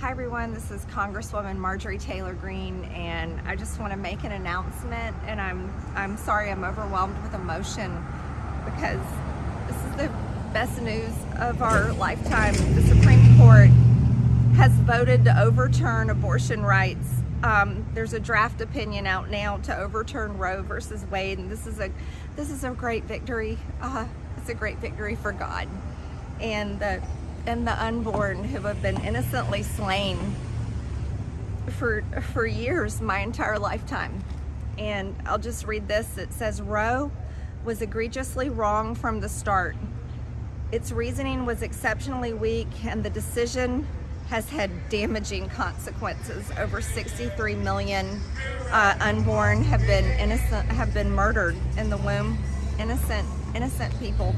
Hi everyone, this is Congresswoman Marjorie Taylor Greene and I just want to make an announcement and I'm I'm sorry I'm overwhelmed with emotion because this is the best news of our lifetime. The Supreme Court has voted to overturn abortion rights. Um, there's a draft opinion out now to overturn Roe versus Wade and this is a this is a great victory. Uh, it's a great victory for God and the and the unborn who have been innocently slain for for years, my entire lifetime. And I'll just read this. It says Roe was egregiously wrong from the start. Its reasoning was exceptionally weak and the decision has had damaging consequences. Over 63 million uh, unborn have been innocent, have been murdered in the womb. Innocent, innocent people.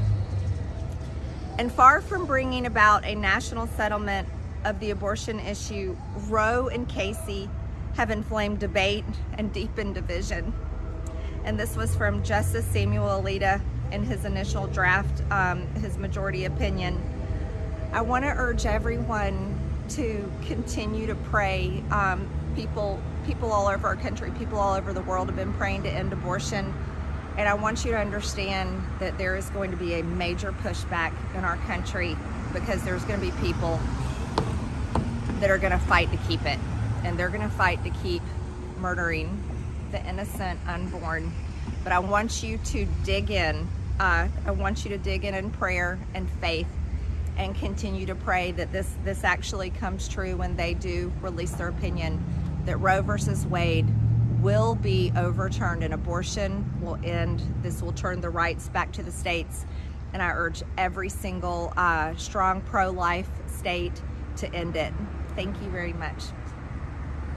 And far from bringing about a national settlement of the abortion issue, Roe and Casey have inflamed debate and deepened division. And this was from Justice Samuel Alito in his initial draft, um, his majority opinion. I want to urge everyone to continue to pray. Um, people, people all over our country, people all over the world have been praying to end abortion. And I want you to understand that there is going to be a major pushback in our country because there's going to be people that are going to fight to keep it. And they're going to fight to keep murdering the innocent unborn. But I want you to dig in. Uh, I want you to dig in in prayer and faith and continue to pray that this, this actually comes true when they do release their opinion that Roe versus Wade will be overturned and abortion will end. This will turn the rights back to the states. And I urge every single uh, strong pro-life state to end it. Thank you very much.